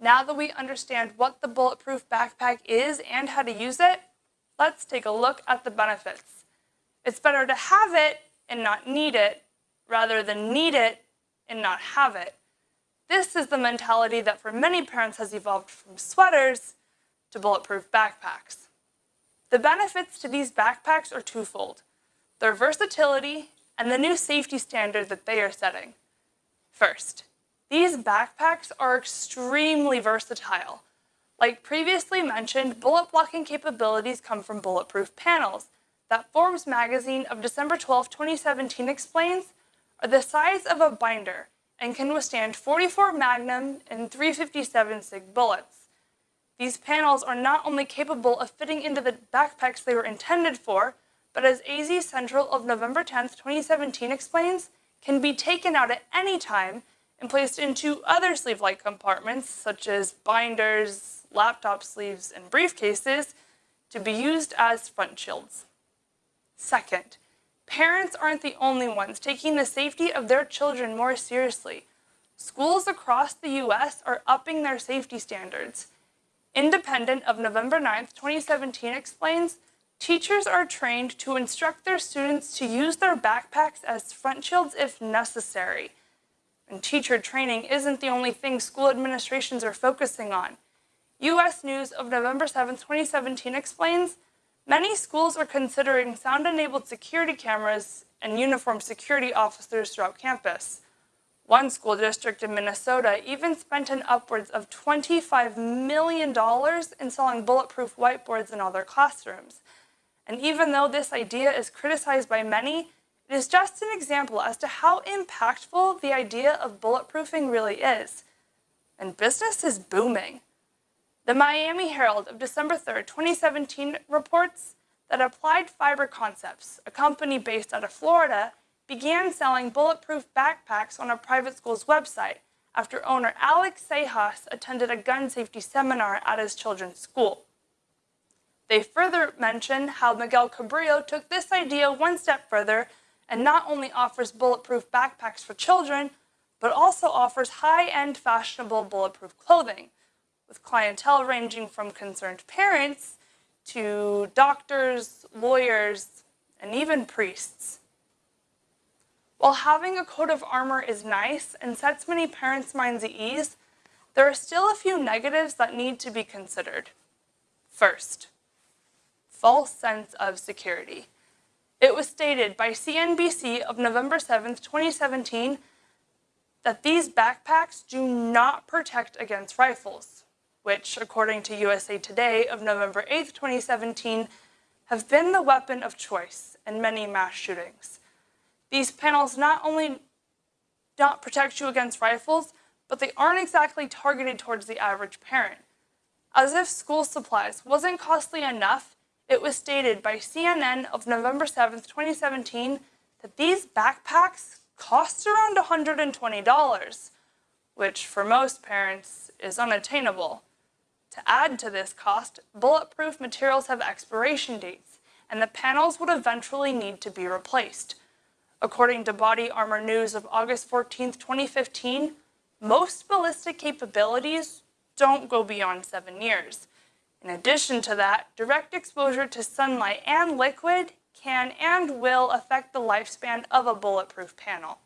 Now that we understand what the bulletproof backpack is and how to use it, let's take a look at the benefits. It's better to have it and not need it rather than need it and not have it. This is the mentality that for many parents has evolved from sweaters to bulletproof backpacks. The benefits to these backpacks are twofold, their versatility and the new safety standard that they are setting. First, these backpacks are extremely versatile. Like previously mentioned, bullet blocking capabilities come from bulletproof panels that Forbes magazine of December 12, 2017 explains are the size of a binder and can withstand 44 Magnum and 357 SIG bullets. These panels are not only capable of fitting into the backpacks they were intended for, but as AZ Central of November 10, 2017 explains, can be taken out at any time and placed into other sleeve-like compartments, such as binders, laptop sleeves, and briefcases, to be used as front shields. Second, parents aren't the only ones taking the safety of their children more seriously. Schools across the U.S. are upping their safety standards. Independent of November 9th, 2017 explains, teachers are trained to instruct their students to use their backpacks as front shields if necessary. And teacher training isn't the only thing school administrations are focusing on. U.S. News of November 7, 2017 explains, many schools are considering sound-enabled security cameras and uniformed security officers throughout campus. One school district in Minnesota even spent an upwards of $25 million installing bulletproof whiteboards in all their classrooms. And even though this idea is criticized by many, it is just an example as to how impactful the idea of bulletproofing really is. And business is booming. The Miami Herald of December 3, 2017 reports that Applied Fiber Concepts, a company based out of Florida, began selling bulletproof backpacks on a private school's website after owner Alex Sejas attended a gun safety seminar at his children's school. They further mention how Miguel Caballero took this idea one step further and not only offers bulletproof backpacks for children, but also offers high-end fashionable bulletproof clothing, with clientele ranging from concerned parents to doctors, lawyers, and even priests. While having a coat of armor is nice and sets many parents' minds at ease, there are still a few negatives that need to be considered. First, false sense of security. It was stated by CNBC of November 7, 2017, that these backpacks do not protect against rifles, which, according to USA Today of November 8, 2017, have been the weapon of choice in many mass shootings. These panels not only don't protect you against rifles, but they aren't exactly targeted towards the average parent. As if school supplies wasn't costly enough, it was stated by CNN of November 7, 2017, that these backpacks cost around $120, which for most parents is unattainable. To add to this cost, bulletproof materials have expiration dates, and the panels would eventually need to be replaced. According to Body Armor News of August 14, 2015, most ballistic capabilities don't go beyond seven years. In addition to that, direct exposure to sunlight and liquid can and will affect the lifespan of a bulletproof panel.